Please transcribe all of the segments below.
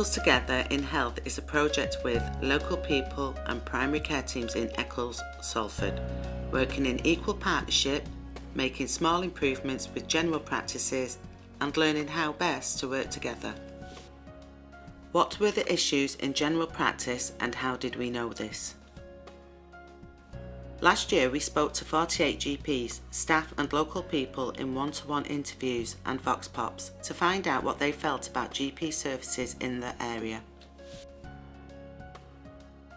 Eccles Together in Health is a project with local people and primary care teams in Eccles, Salford, working in equal partnership, making small improvements with general practices and learning how best to work together. What were the issues in general practice and how did we know this? Last year we spoke to 48 GPs, staff and local people in one-to-one interviews and Vox Pops to find out what they felt about GP services in the area.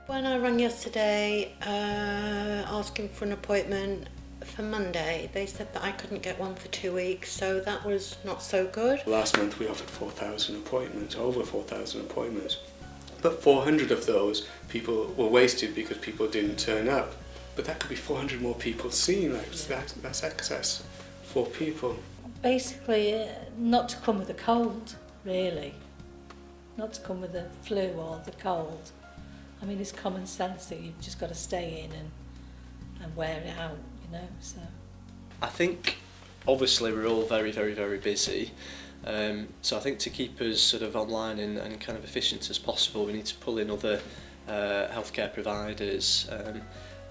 When I rang yesterday uh, asking for an appointment for Monday, they said that I couldn't get one for two weeks, so that was not so good. Last month we offered 4,000 appointments, over 4,000 appointments. But 400 of those people were wasted because people didn't turn up. But that could be 400 more people seen, like, that's, that's excess for people. Basically, uh, not to come with a cold, really. Not to come with the flu or the cold. I mean, it's common sense that you've just got to stay in and, and wear it out, you know, so. I think obviously we're all very, very, very busy. Um, so I think to keep us sort of online and, and kind of efficient as possible, we need to pull in other uh, healthcare providers. Um,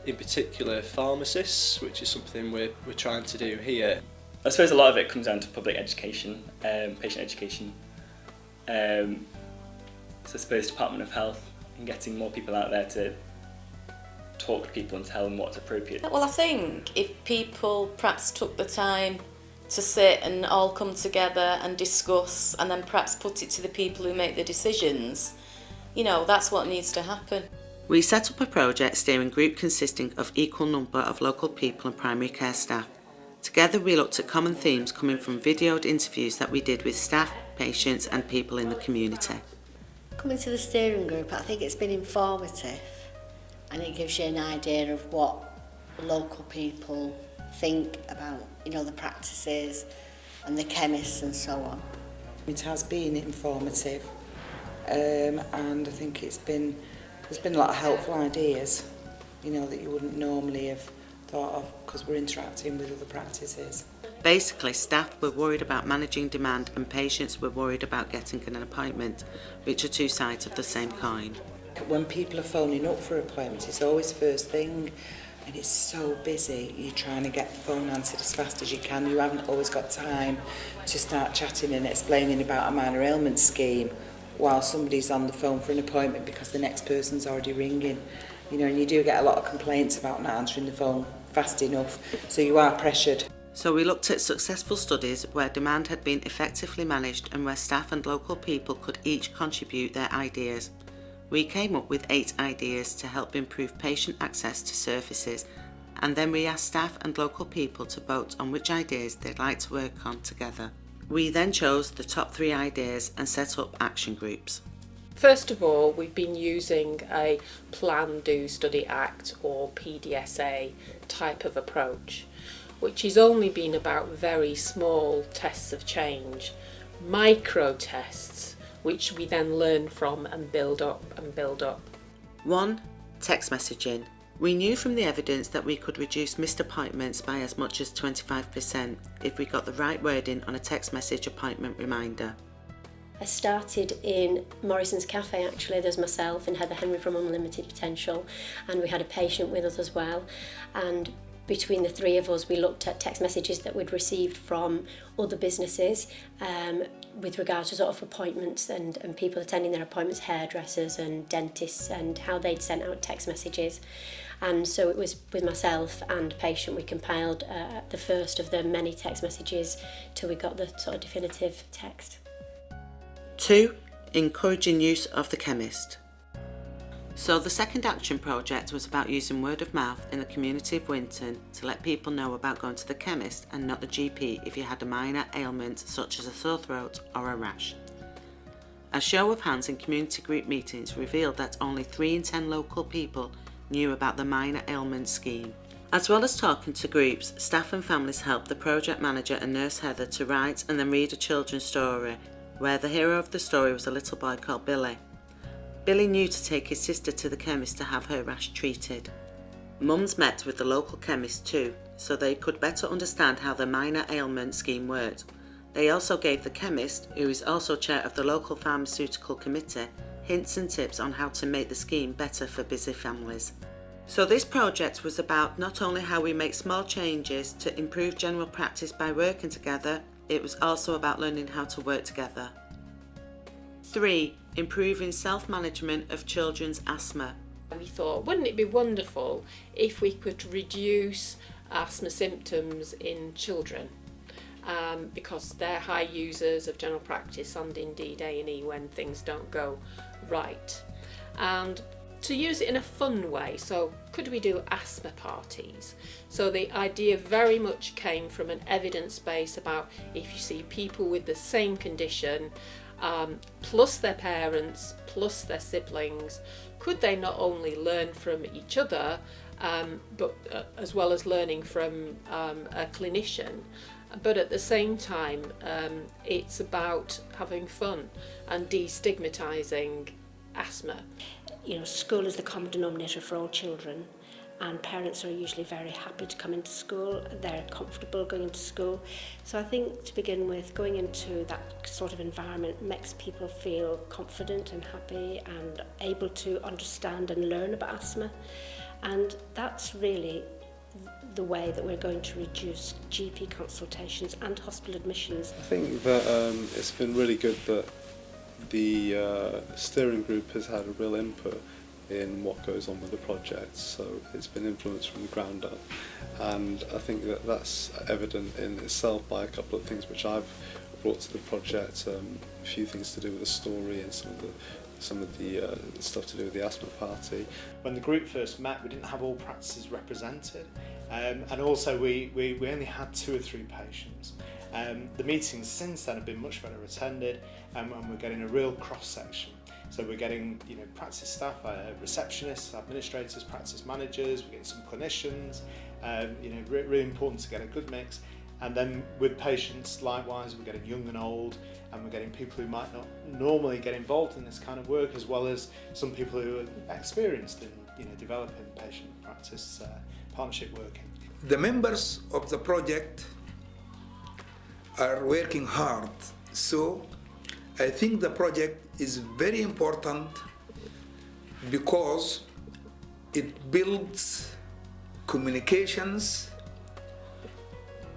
in particular pharmacists, which is something we're, we're trying to do here. I suppose a lot of it comes down to public education, um, patient education. Um, so I suppose Department of Health and getting more people out there to talk to people and tell them what's appropriate. Well, I think if people perhaps took the time to sit and all come together and discuss and then perhaps put it to the people who make the decisions, you know, that's what needs to happen. We set up a project steering group consisting of equal number of local people and primary care staff. Together we looked at common themes coming from videoed interviews that we did with staff, patients and people in the community. Coming to the steering group, I think it's been informative and it gives you an idea of what local people think about, you know, the practices and the chemists and so on. It has been informative um, and I think it's been there's been a lot of helpful ideas, you know, that you wouldn't normally have thought of because we're interacting with other practices. Basically, staff were worried about managing demand and patients were worried about getting an appointment, which are two sides of the same coin. When people are phoning up for appointments, it's always first thing and it's so busy. You're trying to get the phone answered as fast as you can. You haven't always got time to start chatting and explaining about a minor ailment scheme while somebody's on the phone for an appointment because the next person's already ringing. You know, and you do get a lot of complaints about not answering the phone fast enough, so you are pressured. So we looked at successful studies where demand had been effectively managed and where staff and local people could each contribute their ideas. We came up with eight ideas to help improve patient access to services and then we asked staff and local people to vote on which ideas they'd like to work on together. We then chose the top three ideas and set up action groups. First of all, we've been using a Plan, Do, Study, Act or PDSA type of approach, which has only been about very small tests of change, micro tests, which we then learn from and build up and build up. 1. Text messaging. We knew from the evidence that we could reduce missed appointments by as much as 25% if we got the right wording on a text message appointment reminder. I started in Morrison's Cafe actually, there's myself and Heather Henry from Unlimited Potential and we had a patient with us as well. And between the three of us we looked at text messages that we'd received from other businesses um, with regard to sort of appointments and, and people attending their appointments, hairdressers and dentists and how they'd sent out text messages and so it was with myself and patient we compiled uh, the first of the many text messages till we got the sort of definitive text. 2. Encouraging use of the chemist. So the second action project was about using word of mouth in the community of Winton to let people know about going to the chemist and not the GP if you had a minor ailment such as a sore throat or a rash. A show of hands in community group meetings revealed that only 3 in 10 local people knew about the minor ailment scheme. As well as talking to groups, staff and families helped the project manager and nurse Heather to write and then read a children's story where the hero of the story was a little boy called Billy. Billy knew to take his sister to the chemist to have her rash treated. Mums met with the local chemist too, so they could better understand how the minor ailment scheme worked. They also gave the chemist, who is also chair of the local pharmaceutical committee, hints and tips on how to make the scheme better for busy families. So this project was about not only how we make small changes to improve general practice by working together, it was also about learning how to work together. 3. Improving self-management of children's asthma. We thought, wouldn't it be wonderful if we could reduce asthma symptoms in children? Um, because they're high users of general practice and indeed A&E when things don't go right. And to use it in a fun way, so could we do asthma parties? So the idea very much came from an evidence base about if you see people with the same condition um, plus their parents, plus their siblings, could they not only learn from each other, um, but uh, as well as learning from um, a clinician, but at the same time, um, it's about having fun and destigmatising asthma. You know, school is the common denominator for all children and parents are usually very happy to come into school. They're comfortable going into school. So I think to begin with, going into that sort of environment makes people feel confident and happy and able to understand and learn about asthma. And that's really the way that we're going to reduce GP consultations and hospital admissions. I think that um, it's been really good that the uh, steering group has had a real input in what goes on with the project so it's been influenced from the ground up and I think that that's evident in itself by a couple of things which I've brought to the project um, a few things to do with the story and some of the some of the uh, stuff to do with the asthma party. When the group first met we didn't have all practices represented um, and also we, we, we only had two or three patients. Um, the meetings since then have been much better attended, um, and we're getting a real cross section. So we're getting, you know, practice staff, uh, receptionists, administrators, practice managers, we're getting some clinicians, um, you know, re really important to get a good mix. And then with patients, likewise, we're getting young and old, and we're getting people who might not normally get involved in this kind of work, as well as some people who are experienced in, you know, developing patient practice uh, partnership working. The members of the project are working hard, so I think the project is very important because it builds communications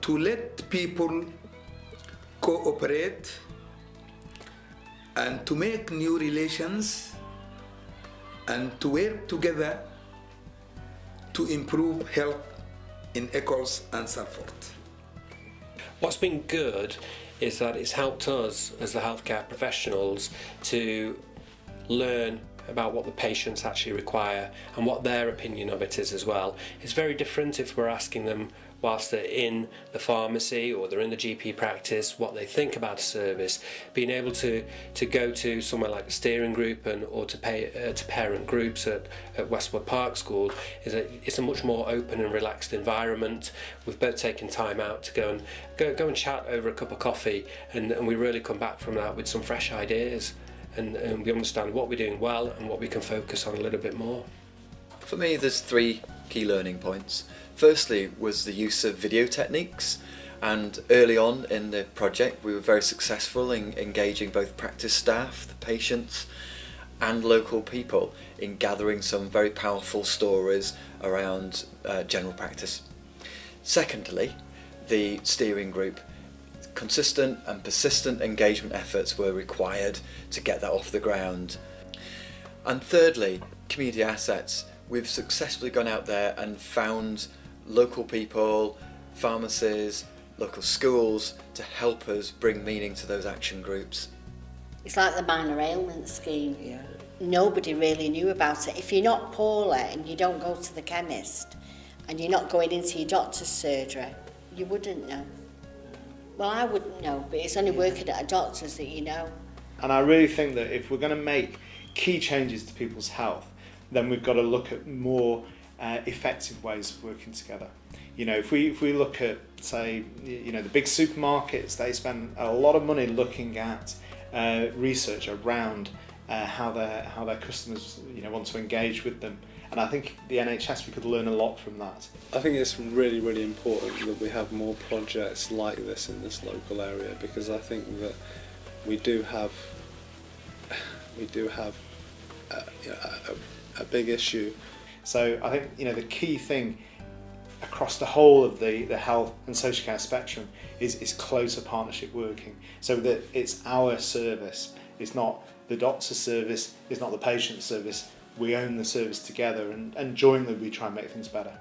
to let people cooperate and to make new relations and to work together to improve health in Eccles and Salford. What's been good is that it's helped us as the healthcare professionals to learn about what the patients actually require and what their opinion of it is as well. It's very different if we're asking them whilst they're in the pharmacy or they're in the GP practice what they think about a service being able to to go to somewhere like the steering group and or to pay uh, to parent groups at, at Westwood Park School is a it's a much more open and relaxed environment we've both taken time out to go and go, go and chat over a cup of coffee and, and we really come back from that with some fresh ideas and, and we understand what we're doing well and what we can focus on a little bit more. For me there's three key learning points. Firstly was the use of video techniques and early on in the project we were very successful in engaging both practice staff, the patients and local people in gathering some very powerful stories around uh, general practice. Secondly, the steering group consistent and persistent engagement efforts were required to get that off the ground. And thirdly, community assets. We've successfully gone out there and found local people, pharmacies, local schools to help us bring meaning to those action groups. It's like the minor ailment scheme. Yeah. Nobody really knew about it. If you're not poorly and you don't go to the chemist and you're not going into your doctor's surgery, you wouldn't know. Well, I wouldn't know, but it's only working at a doctor's that you know. And I really think that if we're going to make key changes to people's health, then we've got to look at more uh, effective ways of working together. You know, if we if we look at say, you know, the big supermarkets, they spend a lot of money looking at uh, research around uh, how their how their customers you know want to engage with them, And I think the NHS, we could learn a lot from that. I think it's really, really important that we have more projects like this in this local area because I think that we do have we do have a, a, a big issue. So I think you know the key thing across the whole of the, the health and social care spectrum is, is closer partnership working. So that it's our service. It's not the doctor's service. It's not the patient's service. We own the service together and, and jointly we try and make things better